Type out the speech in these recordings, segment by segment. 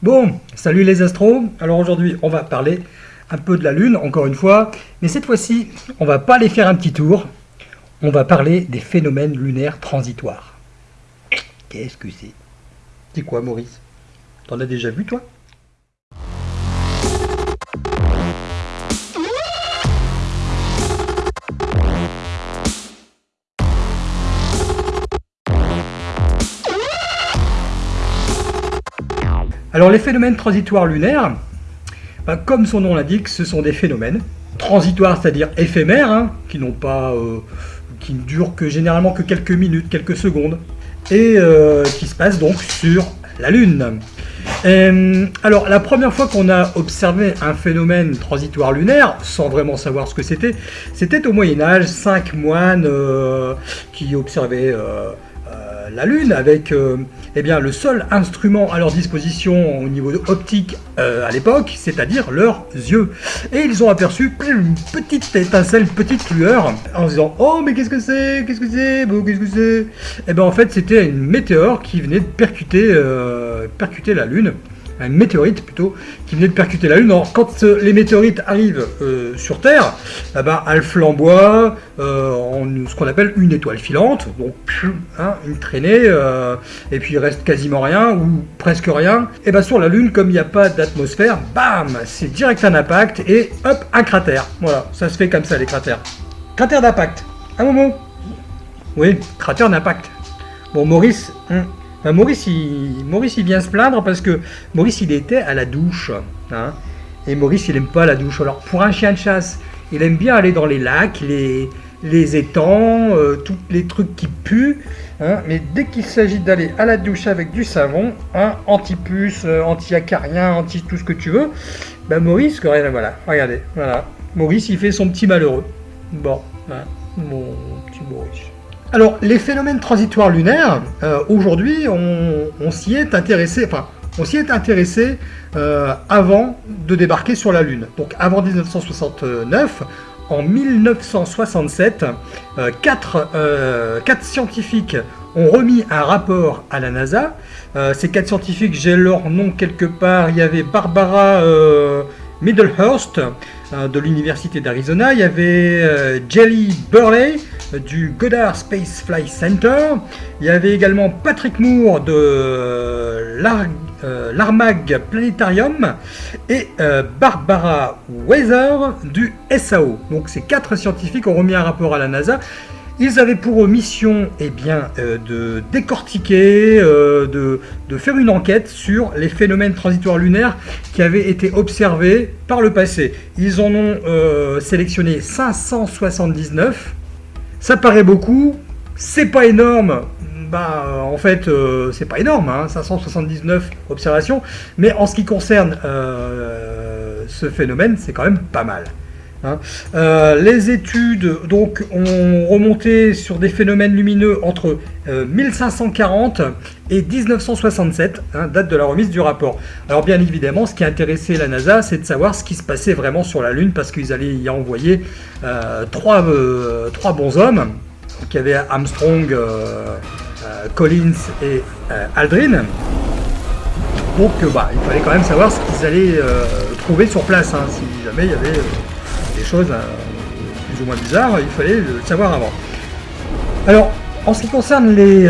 Bon, salut les astros. Alors aujourd'hui, on va parler un peu de la Lune, encore une fois. Mais cette fois-ci, on va pas aller faire un petit tour. On va parler des phénomènes lunaires transitoires. Qu'est-ce que c'est? C'est quoi, Maurice? T'en as déjà vu, toi? Alors les phénomènes transitoires lunaires, bah, comme son nom l'indique, ce sont des phénomènes transitoires, c'est-à-dire éphémères, hein, qui n'ont pas, euh, qui ne durent que généralement que quelques minutes, quelques secondes, et euh, qui se passent donc sur la Lune. Euh, alors la première fois qu'on a observé un phénomène transitoire lunaire, sans vraiment savoir ce que c'était, c'était au Moyen Âge, cinq moines qui observaient la Lune avec euh, eh bien, le seul instrument à leur disposition au niveau optique euh, à l'époque, c'est-à-dire leurs yeux. Et ils ont aperçu une petite étincelle, une petite lueur, en se disant « Oh, mais qu'est-ce que c'est? Qu'est-ce que c'est? Qu'est-ce que c'est ?» Et bien en fait, c'était une météore qui venait de percuter, euh, percuter la Lune un météorite plutôt, qui venait de percuter la Lune. Alors, quand euh, les météorites arrivent euh, sur Terre, eh ben, elles flamboient euh, en ce qu'on appelle une étoile filante, donc hein, une traînée, et puis il reste quasiment rien, ou presque rien. Et bien sur la Lune, comme il n'y a pas d'atmosphère, bam, c'est direct un impact, et hop, un cratère. Voilà, ça se fait comme ça les cratères. Cratère d'impact. Un moment. Oui, cratère d'impact. Bon, Maurice, hein, euh, Maurice, il, Maurice, il vient se plaindre parce que Maurice, il était à la douche. Hein. et Maurice, il aime pas la douche. Alors, pour un chien de chasse, il aime bien aller dans les lacs, les, les étangs, euh, tous les trucs qui puent. Hein. mais dès qu'il s'agit d'aller à la douche avec du savon, hein, anti-puce, euh, anti-acarien, anti tout ce que tu veux, ben Maurice, voilà, regardez, voilà. Maurice, il fait son petit malheureux. Bon, mon petit Maurice. Alors, les phénomènes transitoires lunaires, euh, aujourd'hui, on, s'y est intéressé, enfin, on s'y est intéressé euh, avant de débarquer sur la Lune. Donc, avant 1969, en 1967, euh, quatre, scientifiques ont remis un rapport à la NASA. ces quatre scientifiques, j'ai leur nom quelque part. Il y avait Barbara Middlehurst de l'Université d'Arizona. Il y avait Jelly Burley du Goddard Space Flight Center. Il y avait également Patrick Moore de euh, l'Armag Planetarium et euh, Barbara Weather du SAO. Donc ces quatre scientifiques ont remis un rapport à la NASA. Ils avaient pour mission eh bien, euh, de décortiquer, de, de, faire une enquête sur les phénomènes transitoires lunaires qui avaient été observés par le passé. Ils en ont sélectionné 579 ça paraît beaucoup, c'est pas énorme, bah en fait euh, c'est pas énorme, 579 hein, observations, mais en ce qui concerne euh, ce phénomène, c'est quand même pas mal. Hein. Euh, les études donc ont remonté sur des phénomènes lumineux entre 1540 et 1967, hein, date de la remise du rapport. Alors bien évidemment, ce qui a intéressé la NASA, c'est de savoir ce qui se passait vraiment sur la Lune, parce qu'ils allaient y envoyer euh, trois, euh, trois, bons hommes, qui avaient Armstrong, euh, Collins et Aldrin. Donc bah, il fallait quand même savoir ce qu'ils allaient trouver sur place, hein. si jamais il y avait des choses plus ou moins bizarres, il fallait le savoir avant. Alors, en ce qui concerne les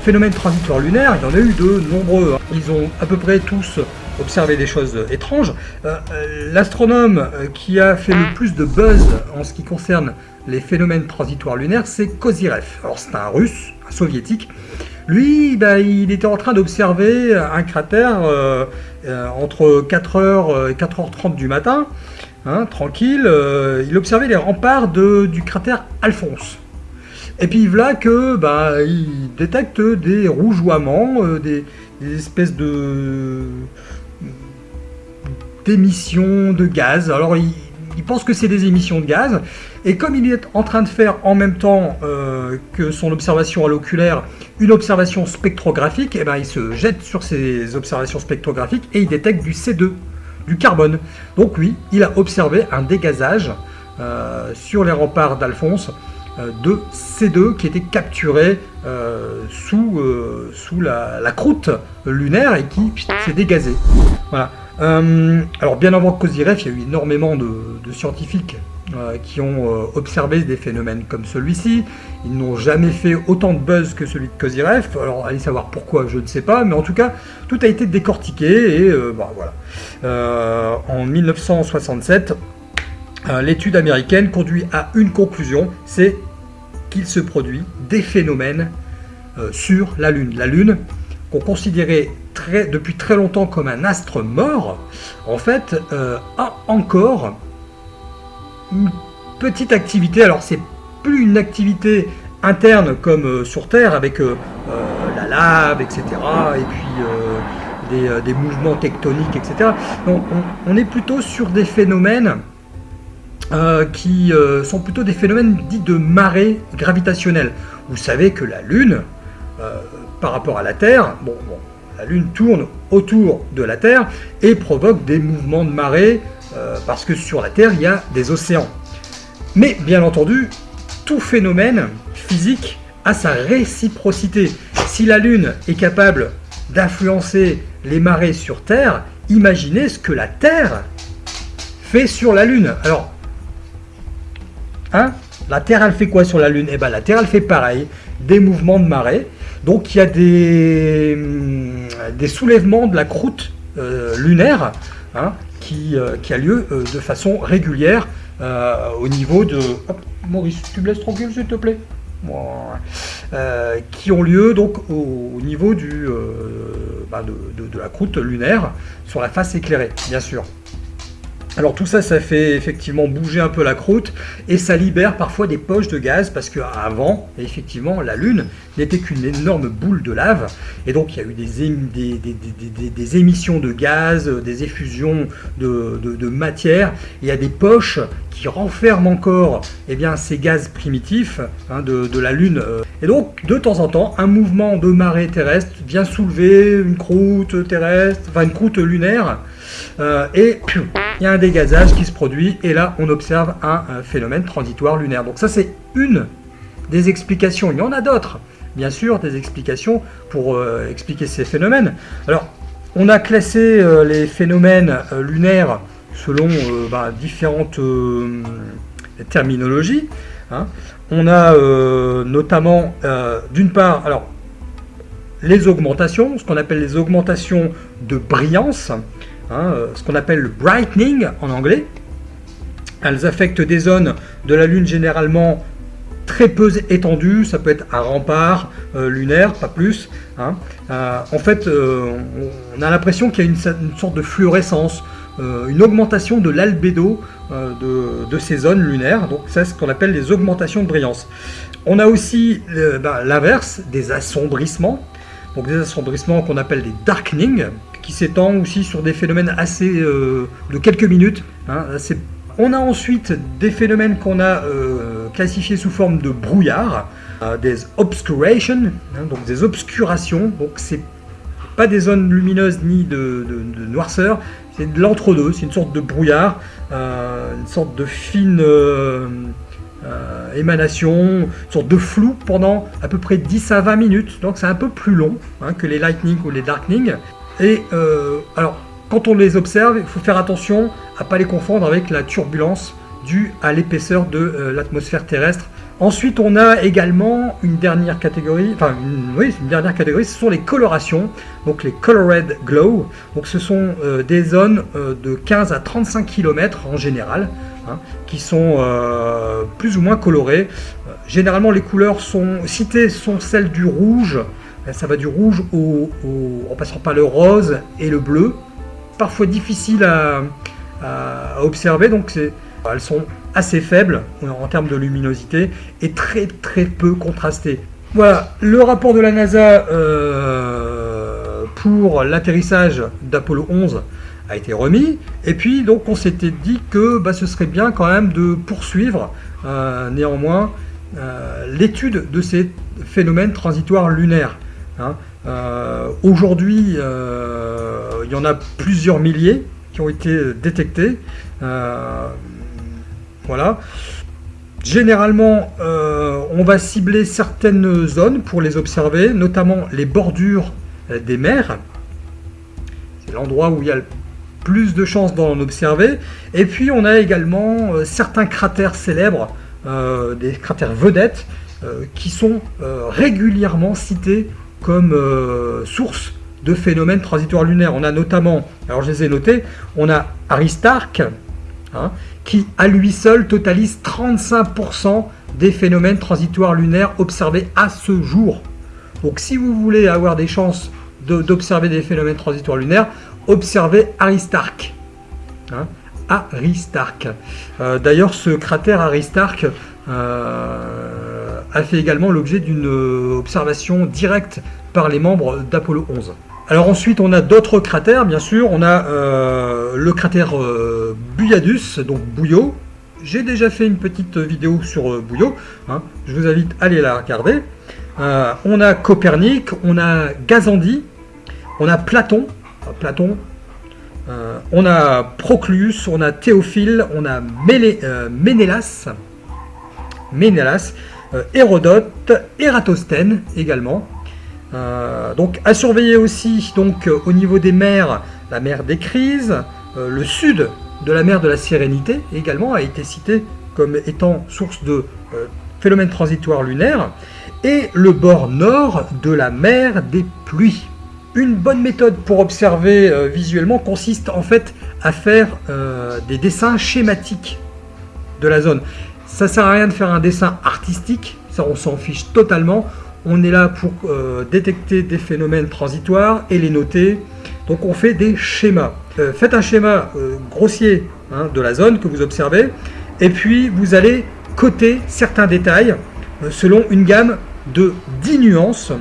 phénomènes transitoires lunaires, il y en a eu de nombreux. Hein. Ils ont à peu près tous observé des choses étranges. Euh, euh, l'astronome euh, qui a fait le plus de buzz en ce qui concerne les phénomènes transitoires lunaires, c'est Kozirev. Alors c'est un russe, un soviétique. Lui, bah, il était en train d'observer un cratère entre 4h et 4h30 du matin, hein, tranquille. il observait les remparts du cratère Alphonse. Et puis voilà que bah, il détecte des rougeoiements, euh, des, espèces de d'émissions de gaz. Alors il, pense que c'est des émissions de gaz, et comme il est en train de faire en même temps euh, que son observation à l'oculaire une observation spectrographique, et eh ben, il se jette sur ces observations spectrographiques et il détecte du C2, du carbone. Donc oui, il a observé un dégazage euh, sur les remparts d'Alphonse de C2 qui était capturé sous, sous la, croûte lunaire et qui s'est dégazé. Voilà. alors bien avant Cosiref, il y a eu énormément de scientifiques euh, qui ont euh, observé des phénomènes comme celui-ci. Ils n'ont jamais fait autant de buzz que celui de Koziref. Alors, allez savoir pourquoi, je ne sais pas. Mais en tout cas, tout a été décortiqué. Et euh, bah, voilà. en 1967, l'étude américaine conduit à une conclusion. C'est qu'il se produit des phénomènes sur la Lune. La Lune, qu'on considérait depuis très longtemps comme un astre mort, en fait, a encore une petite activité. Alors, c'est plus une activité interne comme euh, sur Terre avec euh, euh, la lave, etc. Et puis des, mouvements tectoniques, etc. on, est plutôt sur des phénomènes qui sont plutôt des phénomènes dits de marée gravitationnelle. Vous savez que la Lune, par rapport à la Terre, bon, la Lune tourne autour de la Terre et provoque des mouvements de marée euh, parce que sur la Terre, il y a des océans. Mais bien entendu, tout phénomène physique a sa réciprocité. Si la Lune est capable d'influencer les marées sur Terre, imaginez ce que la Terre fait sur la Lune. Alors, hein La Terre, elle fait quoi sur la Lune? Eh bien, la Terre, elle fait pareil, des mouvements de marée. Donc, il y a des, hum, soulèvements de la croûte euh, lunaire hein, euh, qui, a lieu euh, de façon régulière au niveau de... Maurice, tu me laisses tranquille s'il te plaît? Qui ont lieu donc au, niveau bah, de, la croûte lunaire sur la face éclairée, bien sûr. Alors tout ça, ça fait effectivement bouger un peu la croûte et ça libère parfois des poches de gaz parce qu'avant, effectivement, la Lune n'était qu'une énorme boule de lave et donc il y a eu des, émissions de gaz, des effusions de, matière. Il y a des poches qui renferment encore eh bien, ces gaz primitifs hein, de, la Lune. Et donc, de temps en temps, un mouvement de marée terrestre vient soulever une croûte terrestre, enfin une croûte lunaire euh, et il y a un dégazage qui se produit, et là on observe un, phénomène transitoire lunaire. Donc ça c'est une des explications, il y en a d'autres, bien sûr, des explications pour euh, expliquer ces phénomènes. Alors, on a classé euh, les phénomènes lunaires selon bah, différentes terminologies. Hein. On a notamment, d'une part, les augmentations, ce qu'on appelle les augmentations de brillance. Hein, euh, ce qu'on appelle le brightening en anglais. Elles affectent des zones de la Lune généralement très peu étendues, ça peut être un rempart euh, lunaire, pas plus. Hein. Euh, en fait, on a l'impression qu'il y a une, sorte de fluorescence, une augmentation de l'albédo de, ces zones lunaires, donc c'est ce qu'on appelle les augmentations de brillance. On a aussi ben, l'inverse, des assombrissements, donc des assombrissements qu'on appelle des darkening, qui s'étend aussi sur des phénomènes assez euh, de quelques minutes. Hein, on a ensuite des phénomènes qu'on a euh, classifiés sous forme de brouillard, euh, des obscurations, hein, donc des obscurations. Donc c'est pas des zones lumineuses ni de, noirceur, c'est de l'entre-deux, c'est une sorte de brouillard, une sorte de fine émanation, une sorte de flou pendant à peu près 10 à 20 minutes. Donc c'est un peu plus long hein, que les lightning ou les darkening. Et euh, alors, quand on les observe, il faut faire attention à ne pas les confondre avec la turbulence due à l'épaisseur de euh, l'atmosphère terrestre. Ensuite, on a également une dernière catégorie, enfin, une, oui, une dernière catégorie, ce sont les colorations, donc les colored glow. Donc, ce sont euh, des zones de 15 à 35 km en général, hein, qui sont plus ou moins colorées. généralement, les couleurs sont citées sont celles du rouge, ça va du rouge au, en passant par le rose et le bleu. Parfois difficile à, observer, donc elles sont assez faibles en termes de luminosité et très très peu contrastées. Voilà, le rapport de la NASA euh, pour l'atterrissage d'Apollo 11 a été remis. Et puis donc on s'était dit que bah, ce serait bien quand même de poursuivre euh, néanmoins euh, l'étude de ces phénomènes transitoires lunaires. Hein. Euh, aujourd'hui, euh, il y en a plusieurs milliers qui ont été détectés. Euh, voilà. Généralement, on va cibler certaines zones pour les observer, notamment les bordures des mers. C'est l'endroit où il y a le plus de chances d'en observer. Et puis on a également certains cratères célèbres, des cratères vedettes, qui sont régulièrement cités comme source de phénomènes transitoires lunaires. On a notamment, alors je les ai notés, on a Aristarque, hein, qui à lui seul totalise 35% des phénomènes transitoires lunaires observés à ce jour. Donc si vous voulez avoir des chances d'observer des phénomènes transitoires lunaires, observez Aristarque. Hein, Aristarque. Euh, d'ailleurs, ce cratère Aristarque euh, a fait également l'objet d'une observation directe par les membres d'Apollo 11. Alors ensuite, on a d'autres cratères, bien sûr. On a euh, le cratère euh, Buyadus, donc Bouillot. J'ai déjà fait une petite vidéo sur euh, Bouillot. Hein. Je vous invite à aller la regarder. on a Copernic, on a Gazandi, on a Platon. Platon. on a Proclus, on a Théophile, on a Ménélas, Ménélas Hérodote, Ératosthène également. Euh, donc à surveiller aussi donc euh, au niveau des mers, la mer des crises, euh, le sud de la mer de la Sérénité également a été cité comme étant source de phénomènes transitoires lunaires, et le bord nord de la mer des pluies. Une bonne méthode pour observer visuellement consiste en fait à faire des dessins schématiques de la zone. Ça sert à rien de faire un dessin artistique, ça on s'en fiche totalement. On est là pour euh, détecter des phénomènes transitoires et les noter. Donc on fait des schémas. Euh, faites un schéma euh, grossier hein, de la zone que vous observez. Et puis vous allez coter certains détails selon une gamme de 10 nuances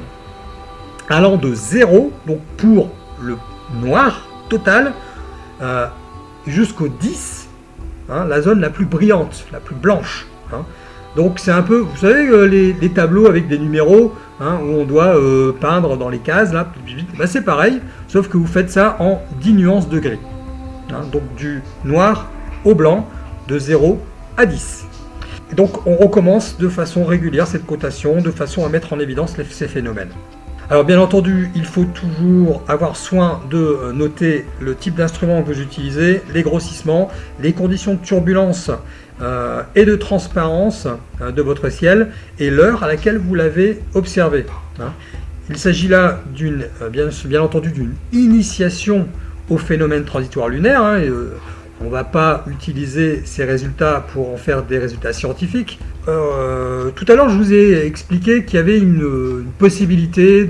allant de 0, donc pour le noir total, jusqu'au 10, hein, la zone la plus brillante, la plus blanche. Hein. Donc c'est un peu, vous savez, euh, les, tableaux avec des numéros, hein, où on doit euh, peindre dans les cases, là, bah, c'est pareil, sauf que vous faites ça en 10 nuances de gris. Hein, donc du noir au blanc, de 0 à 10. Et donc on recommence de façon régulière cette cotation, de façon à mettre en évidence ces phénomènes. Alors bien entendu, il faut toujours avoir soin de euh, noter le type d'instrument que vous utilisez, les grossissements, les conditions de turbulence euh, et de transparence euh, de votre ciel et l'heure à laquelle vous l'avez observé. Hein. Il s'agit là d'une, bien, bien, entendu d'une initiation au phénomène transitoire lunaire. Hein, on ne va pas utiliser ces résultats pour en faire des résultats scientifiques. Tout à l'heure, je vous ai expliqué qu'il y avait une, possibilité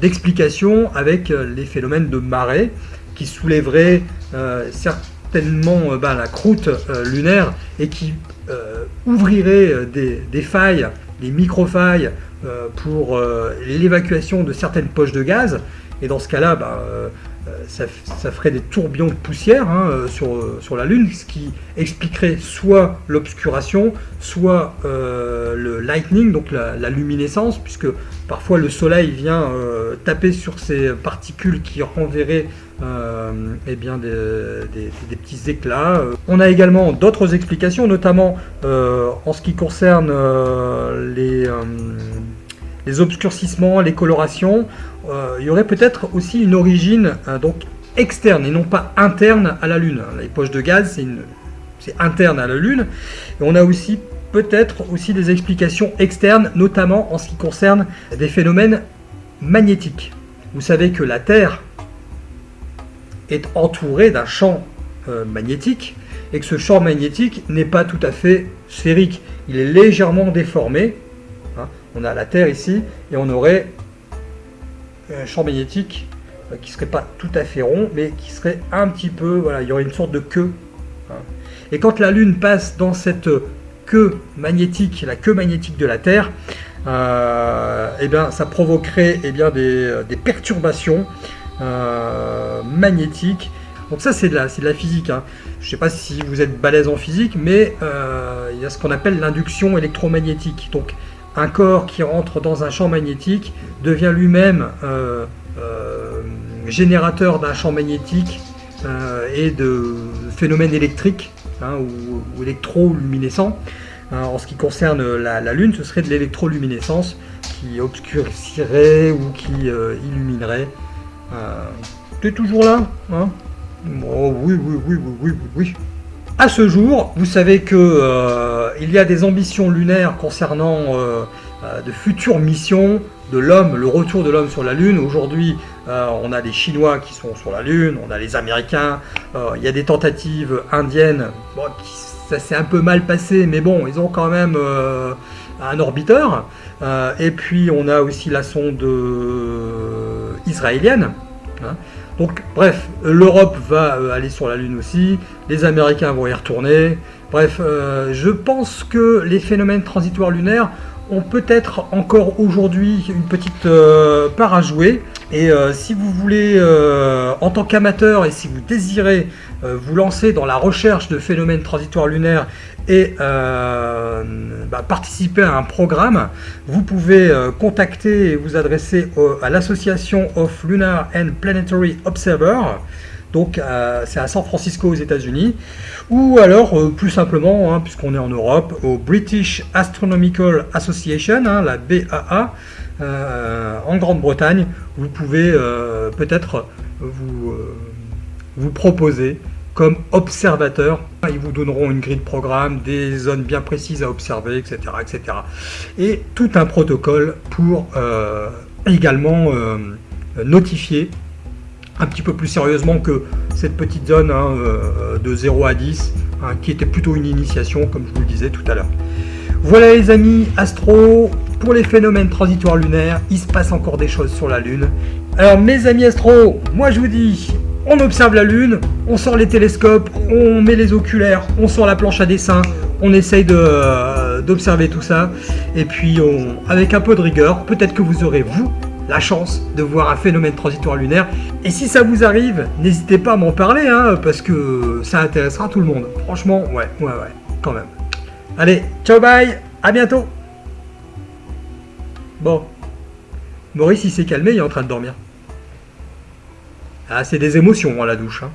d'explication avec les phénomènes de marée qui soulèveraient euh, bah, la croûte euh, lunaire et qui euh, ouvrirait des, failles, des micro-failles pour l'évacuation de certaines poches de gaz. Et dans ce cas-là, bah, ça, ferait des tourbillons de poussière hein, sur, sur, la Lune, ce qui expliquerait soit l'obscuration, soit le lightning, donc la, luminescence, puisque parfois le soleil vient taper sur ces particules qui renverraient euh, eh bien des, petits éclats. Euh, on a également d'autres explications, notamment euh, en ce qui concerne les, les, obscurcissements, les colorations. Il y aurait peut-être aussi une origine donc externe et non pas interne à la Lune. Les poches de gaz, c'est interne à la Lune. Et on a aussi peut-être aussi des explications externes, notamment en ce qui concerne des phénomènes magnétiques. Vous savez que la Terre est entouré d'un champ euh, magnétique et que ce champ magnétique n'est pas tout à fait sphérique. Il est légèrement déformé. Hein. On a la Terre ici et on aurait champ magnétique euh, qui serait pas tout à fait rond, mais qui serait un petit peu, voilà, il y aurait une sorte de queue. Hein. Et quand la Lune passe dans cette queue magnétique, la queue magnétique de la Terre, euh, eh bien, ça provoquerait eh bien, des, perturbations euh, magnétique. Donc ça c'est de, de la physique. Hein. Je ne sais pas si vous êtes balèze en physique, mais il y a ce qu'on appelle l'induction électromagnétique. Donc un corps qui rentre dans un champ magnétique devient lui-même euh, générateur d'un champ magnétique et de phénomènes électriques hein, ou, ou électroluminescents. en ce qui concerne la, Lune, ce serait de l'électroluminescence qui obscurcirait ou qui euh, illuminerait. Euh, T'es toujours là hein? Oui, oui, oui, oui, oui, oui. À ce jour, vous savez que euh, il y a des ambitions lunaires concernant de futures missions de l'homme, le retour de l'homme sur la Lune. Aujourd'hui, on a des Chinois qui sont sur la Lune, on a les Américains, il y a des tentatives indiennes ça s'est un peu mal passé, mais bon, ils ont quand même euh, un orbiteur. Euh, et puis on a aussi la sonde euh, israélienne. Hein. Donc bref, l'Europe va aller sur la Lune aussi, les Américains vont y retourner. Bref, je pense que les phénomènes transitoires lunaires ont peut-être encore aujourd'hui une petite part à jouer. Et si vous voulez, en tant qu'amateur, et si vous désirez euh, vous lancer dans la recherche de phénomènes transitoires lunaires et euh, bah, participer à un programme, vous pouvez euh, contacter et vous adresser à l'association of Lunar and Planetary Observer. Donc c'est à San Francisco aux États-Unis, ou alors plus simplement, hein, puisqu'on est en Europe, au British Astronomical Association, hein, la BAA, en Grande-Bretagne. Vous pouvez peut-être vous vous proposer comme observateur. Ils vous donneront une grille de programme, des zones bien précises à observer, etc. etc. Et tout un protocole pour euh, également euh, notifier un petit peu plus sérieusement que cette petite zone hein, euh, de 0 à 10, hein, qui était plutôt une initiation, comme je vous le disais tout à l'heure. Voilà les amis, Astro, pour les phénomènes transitoires lunaires, il se passe encore des choses sur la Lune. Alors mes amis Astro, moi je vous dis, on observe la Lune, on sort les télescopes, on met les oculaires, on sort la planche à dessin, on essaye euh, d'observer tout ça. Et puis, avec un peu de rigueur, peut-être que vous aurez, vous, la chance de voir un phénomène transitoire lunaire. Et si ça vous arrive, n'hésitez pas à m'en parler, hein, parce que ça intéressera tout le monde. Franchement, ouais, ouais, ouais, quand même. Allez, ciao, bye, à bientôt. Bon, Maurice, il s'est calmé, il est en train de dormir. Ah, c'est des émotions à la douche. Hein.